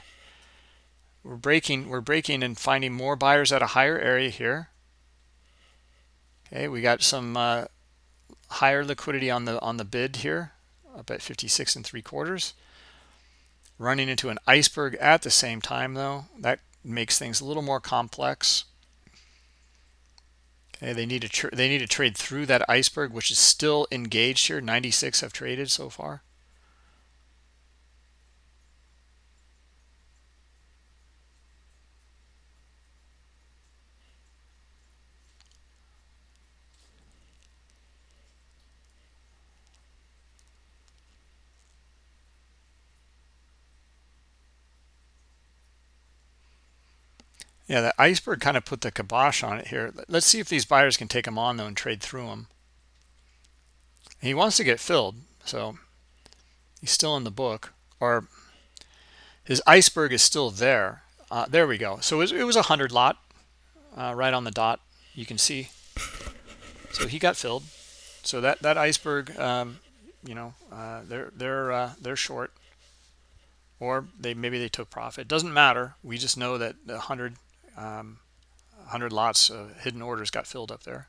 We're breaking, we're breaking and finding more buyers at a higher area here. Okay, we got some uh, higher liquidity on the on the bid here, up at 56 and three quarters. Running into an iceberg at the same time though, that makes things a little more complex. Okay, they need to they need to trade through that iceberg, which is still engaged here. 96 have traded so far. Yeah, the iceberg kind of put the kibosh on it here. Let's see if these buyers can take them on, though, and trade through them. He wants to get filled, so he's still in the book. Or his iceberg is still there. Uh, there we go. So it was, it was a 100 lot uh, right on the dot, you can see. So he got filled. So that, that iceberg, um, you know, uh, they're, they're, uh, they're short. Or they maybe they took profit. Doesn't matter. We just know that the 100 um, 100 lots of hidden orders got filled up there.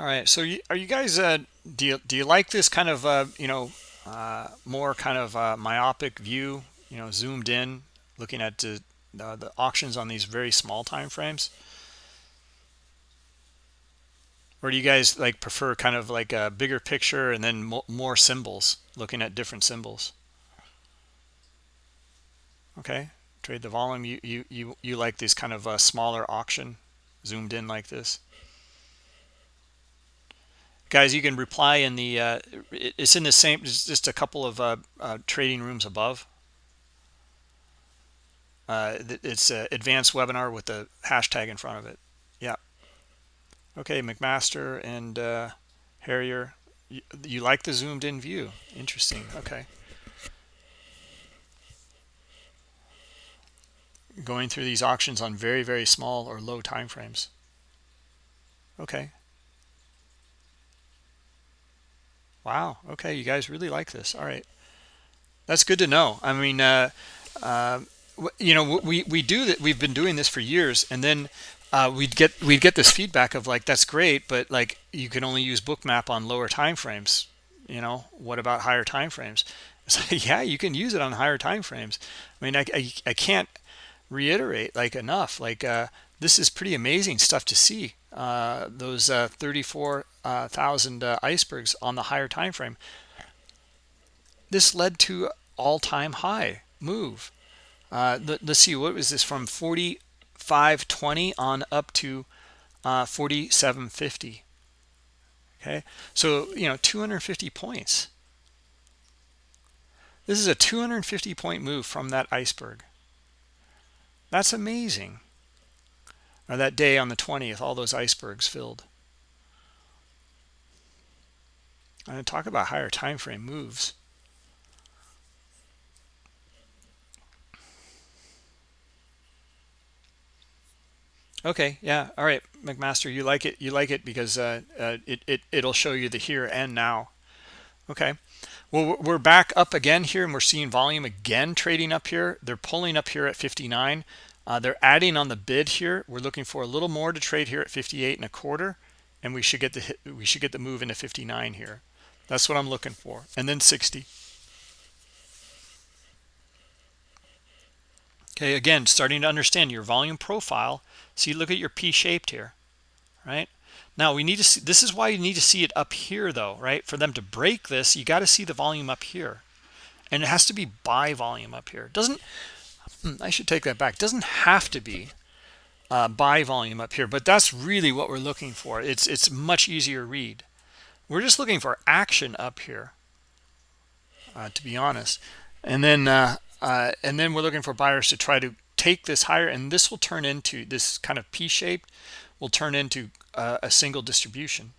All right. So are you guys, uh, do, you, do you like this kind of, uh, you know, uh, more kind of uh, myopic view, you know, zoomed in, looking at the, the auctions on these very small time frames? Or do you guys like prefer kind of like a bigger picture and then mo more symbols, looking at different symbols? Okay. Trade the volume. You, you, you, you like this kind of a smaller auction zoomed in like this? Guys you can reply in the uh, it's in the same just a couple of uh, uh, trading rooms above. Uh, it's an advanced webinar with the hashtag in front of it. Yeah. Okay mcmaster and uh, harrier you, you like the zoomed in view. Interesting. Okay. Going through these auctions on very very small or low time frames okay wow. Okay you guys really like this. All right. That's good to know. I mean uh, uh, you know we we do that we've been doing this for years and then uh, we'd get we'd get this feedback of like that's great but like you can only use bookmap on lower time frames. You know what about higher time frames? It's like yeah you can use it on higher time frames. I mean i, I, I can't reiterate like enough. Like uh, this is pretty amazing stuff to see uh, those uh, 34,000 uh, icebergs on the higher time frame. This led to all-time high move. Uh, let, us see what was this from 4520 on up to uh, 4750 okay so you know 250 points. This is a 250 point move from that iceberg. That's amazing. Or that day on the 20th, all those icebergs filled. And talk about higher time frame moves. Okay, yeah, all right, McMaster, you like it. You like it because uh, uh, it it it'll show you the here and now. Okay. Well, we're back up again here, and we're seeing volume again trading up here. They're pulling up here at 59. Uh, they're adding on the bid here. We're looking for a little more to trade here at 58 and a quarter, and we should get the we should get the move into 59 here. That's what I'm looking for, and then 60. Okay, again, starting to understand your volume profile. See, look at your P-shaped here, right? Now we need to see, this is why you need to see it up here though, right? For them to break this, you got to see the volume up here. And it has to be buy volume up here. Doesn't, I should take that back. Doesn't have to be uh, buy volume up here, but that's really what we're looking for. It's, it's much easier read. We're just looking for action up here, uh, to be honest. And then, uh, uh and then we're looking for buyers to try to take this higher and this will turn into this kind of P-shaped will turn into uh, a single distribution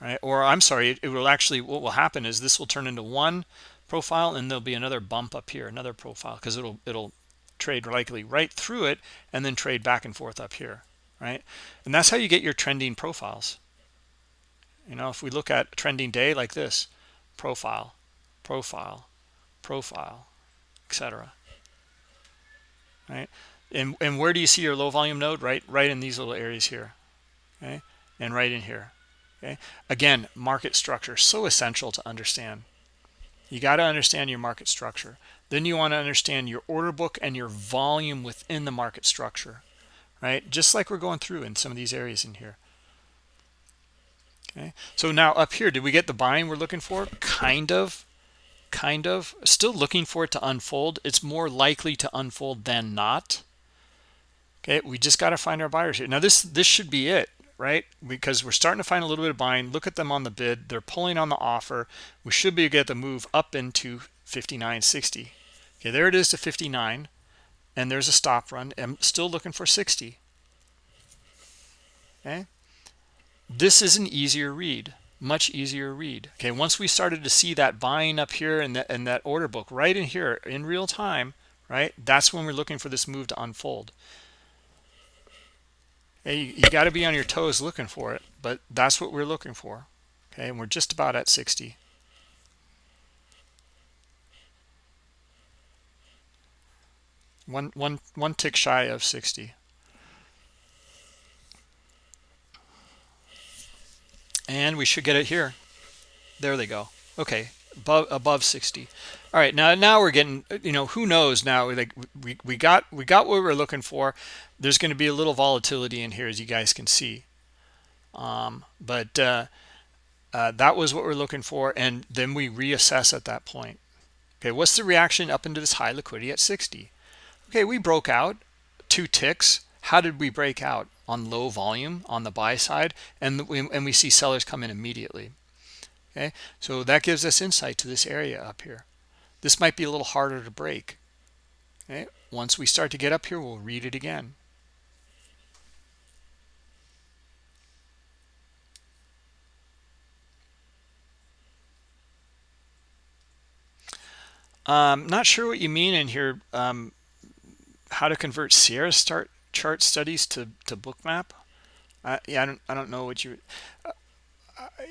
right or i'm sorry it, it, will actually what will happen is this will turn into one profile and there'll be another bump up here another profile because it'll it'll trade likely right through it and then trade back and forth up here right and that's how you get your trending profiles you know if we look at trending day like this profile profile profile etc right and, and where do you see your low volume node? Right, right in these little areas here. Okay, and right in here. Okay, again, market structure so essential to understand. You got to understand your market structure. Then you want to understand your order book and your volume within the market structure, right? Just like we're going through in some of these areas in here. Okay, so now up here, did we get the buying we're looking for? Kind of, kind of. Still looking for it to unfold. It's more likely to unfold than not okay we just got to find our buyers here now this this should be it right? Because we're starting to find a little bit of buying. Look at them on the bid. They're pulling on the offer. We should be able to get the move up into 59.60 okay there it is to 59 and there's a stop run. I'm still looking for 60 okay? This is an easier read much easier read. Okay once we started to see that buying up here and that and that order book right in here in real time right? That's when we're looking for this move to unfold you, you got to be on your toes looking for it, but that's what we're looking for. Okay, and we're just about at 60. One, one, one tick shy of 60. And we should get it here. There they go. Okay, above above 60 all right now now we're getting you know who knows now like we we got we got what we are looking for. There's going to be a little volatility in here as you guys can see. Um, but uh, uh, that was what we're looking for and then we reassess at that point. Okay what's the reaction up into this high liquidity at 60 okay we broke out two ticks. How did we break out? On low volume on the buy side and we, and we see sellers come in immediately okay? So that gives us insight to this area up here. This might be a little harder to break. Okay? Once we start to get up here we'll read it again. Um not sure what you mean in here um how to convert Sierra start chart studies to to bookmap uh, yeah I don't I don't know what you uh,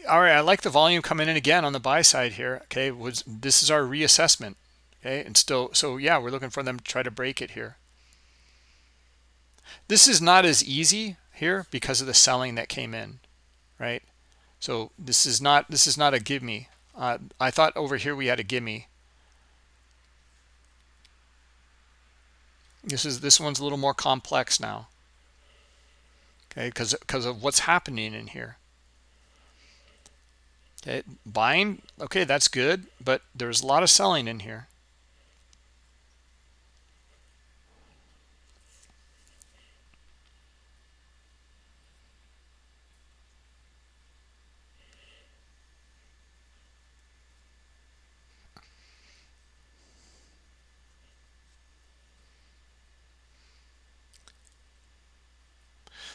all right I like the volume coming in again on the buy side here okay? Was this is our reassessment okay? And still so yeah we're looking for them to try to break it here. This is not as easy here because of the selling that came in right? So this is not this is not a give me uh, I thought over here we had a gimme. This is this one's a little more complex now okay? Because because of what's happening in here okay buying okay that's good but there's a lot of selling in here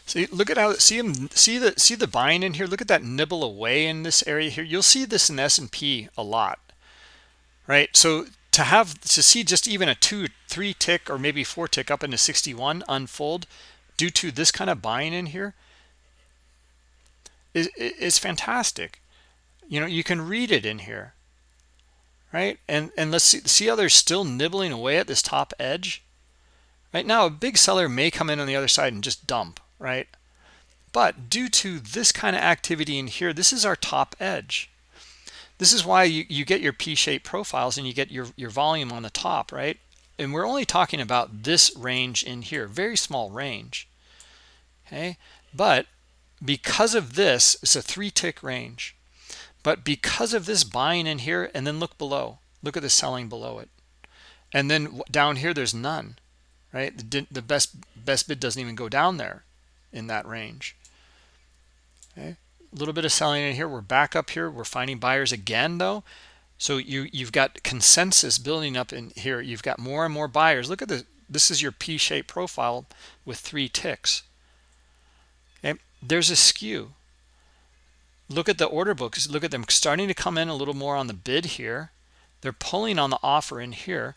See, look at how see him see the see the buying in here. Look at that nibble away in this area here. You'll see this in S&P a lot, right? So to have to see just even a two, three tick or maybe four tick up into 61 unfold due to this kind of buying in here is is fantastic. You know, you can read it in here, right? And and let's see see how they're still nibbling away at this top edge. Right now, a big seller may come in on the other side and just dump right? But due to this kind of activity in here, this is our top edge. This is why you, you get your P-shaped profiles and you get your, your volume on the top, right? And we're only talking about this range in here, very small range, okay? But because of this, it's a three tick range. But because of this buying in here, and then look below, look at the selling below it. And then down here, there's none, right? The, the best, best bid doesn't even go down there in that range. Okay, a little bit of selling in here. We're back up here. We're finding buyers again, though. So you you've got consensus building up in here. You've got more and more buyers. Look at the this is your P-shaped profile with three ticks. Okay, there's a skew. Look at the order books. Look at them starting to come in a little more on the bid here. They're pulling on the offer in here.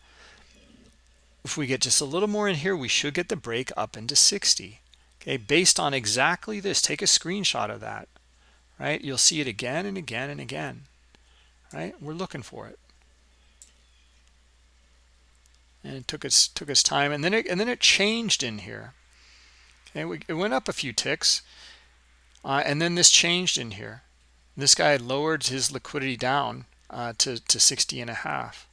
If we get just a little more in here, we should get the break up into 60 okay based on exactly this take a screenshot of that right? You'll see it again and again and again right? We're looking for it. And it took us took us time and then it and then it changed in here. Okay we, it went up a few ticks uh, and then this changed in here. This guy lowered his liquidity down uh, to to 60 and a half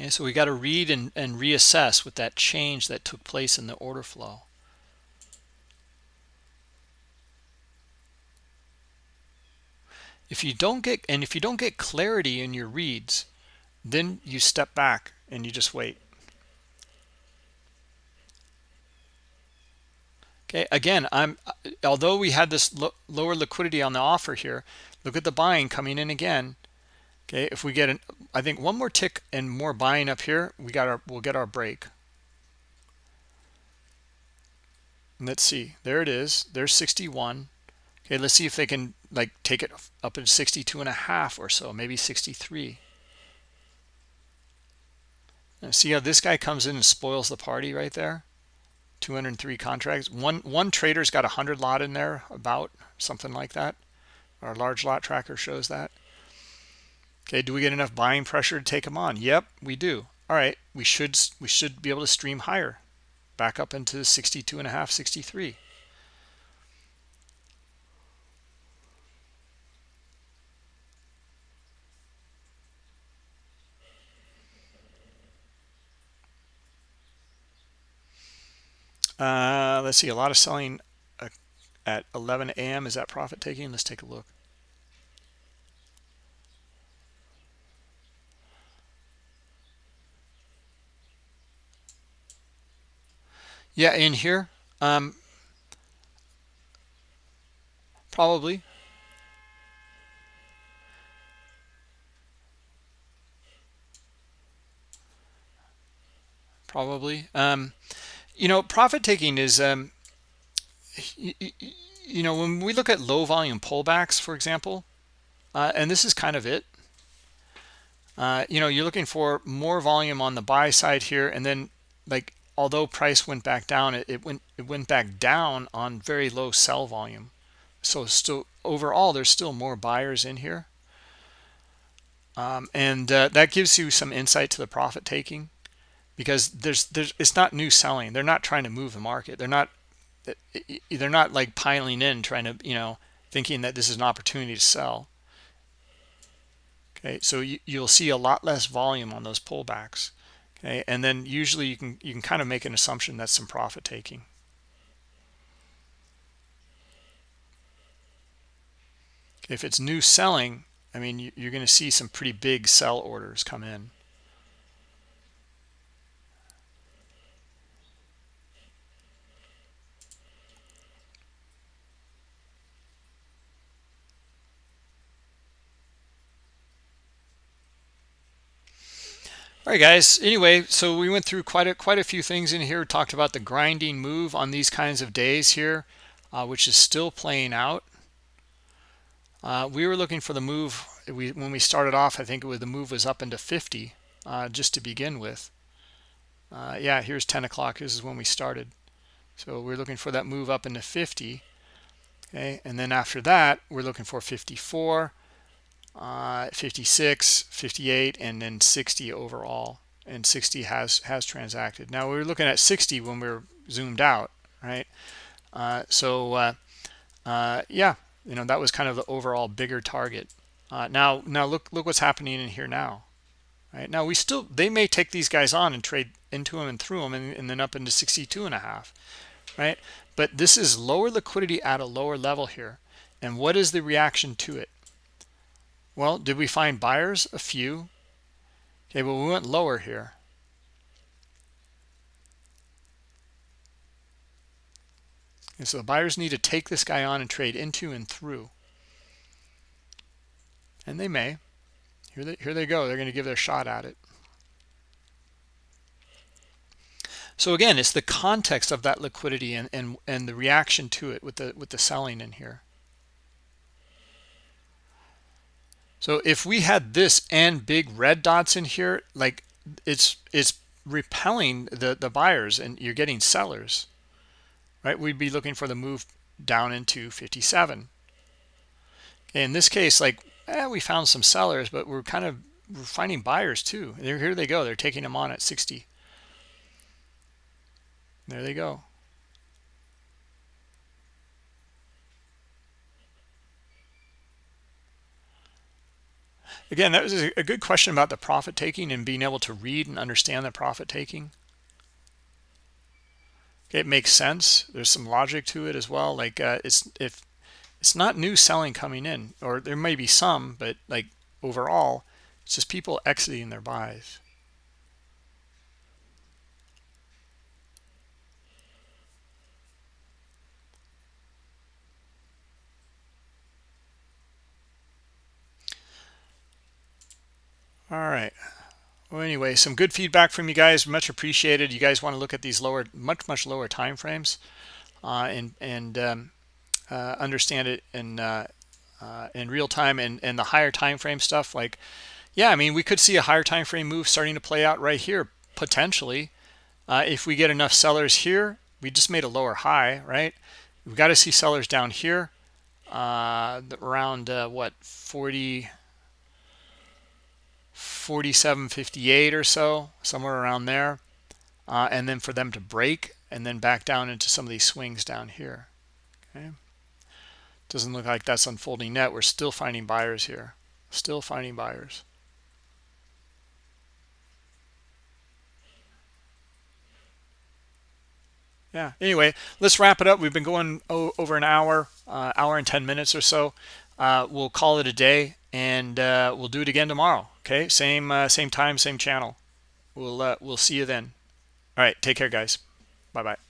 Okay, so we got to read and, and reassess with that change that took place in the order flow. If you don't get and if you don't get clarity in your reads, then you step back and you just wait. Okay, again, I'm although we had this lo lower liquidity on the offer here, look at the buying coming in again okay if we get an i think one more tick and more buying up here we got our we'll get our break. Let's see there it is there's 61 okay let's see if they can like take it up to 62 and a half or so maybe 63 now see how this guy comes in and spoils the party right there? 203 contracts. One one trader's got a hundred lot in there about something like that. Our large lot tracker shows that Okay, do we get enough buying pressure to take them on? Yep, we do. All right, we should we should be able to stream higher, back up into 62 and a half, 63. Uh, let's see, a lot of selling uh, at 11 a.m. Is that profit taking? Let's take a look. Yeah, in here. Um, probably. Probably. Um, you know, profit taking is, um, you, know, when we look at low volume pullbacks, for example, uh, and this is kind of it, uh, you know you're looking for more volume on the buy side here and then like although price went back down it, it went it went back down on very low sell volume. So still overall there's still more buyers in here. Um, and uh, that gives you some insight to the profit taking because there's there's it's not new selling. They're not trying to move the market. They're not they're not like piling in trying to you know thinking that this is an opportunity to sell. Okay so you, you'll see a lot less volume on those pullbacks okay and then usually you can you can kind of make an assumption that's some profit taking. If it's new selling i mean you're going to see some pretty big sell orders come in all right guys. Anyway so we went through quite a quite a few things in here. Talked about the grinding move on these kinds of days here uh, which is still playing out. Uh, we were looking for the move we when we started off i think it was the move was up into 50 uh, just to begin with. Uh, yeah here's 10 o'clock. This is when we started. So we're looking for that move up into 50 okay and then after that we're looking for 54 uh, 56 58 and then 60 overall. And 60 has has transacted. Now we were looking at 60 when we were zoomed out right? Uh, so uh, uh, yeah you know that was kind of the overall bigger target. Uh, now now look look what's happening in here now right? Now we still they may take these guys on and trade into them and through them and, and then up into 62 and a half right? But this is lower liquidity at a lower level here. And what is the reaction to it well, did we find buyers? A few. Okay, but we went lower here. And so the buyers need to take this guy on and trade into and through. And they may. Here they, here they go. They're going to give their shot at it. So again, it's the context of that liquidity and, and, and the reaction to it with the with the selling in here. So if we had this and big red dots in here, like it's it's repelling the the buyers and you're getting sellers, right? We'd be looking for the move down into 57. In this case, like eh, we found some sellers, but we're kind of we're finding buyers too. Here they go. They're taking them on at 60. There they go. Again, that was a good question about the profit taking and being able to read and understand the profit taking. It makes sense. There's some logic to it as well. Like uh, it's if it's not new selling coming in, or there may be some, but like overall, it's just people exiting their buys. All right. Well anyway some good feedback from you guys. Much appreciated. You guys want to look at these lower much much lower time frames uh, and and um, uh, understand it in uh, uh, in real time and and the higher time frame stuff. Like yeah i mean we could see a higher time frame move starting to play out right here potentially. Uh, if we get enough sellers here we just made a lower high right? We've got to see sellers down here uh, around what 40 47.58 or so, somewhere around there. Uh, and then for them to break and then back down into some of these swings down here. Okay. Doesn't look like that's unfolding net. We're still finding buyers here. Still finding buyers. yeah anyway let's wrap it up we've been going over an hour uh, hour and 10 minutes or so uh, we'll call it a day and uh, we'll do it again tomorrow okay? Same uh, same time same channel. We'll uh, we'll see you then. All right take care guys. Bye bye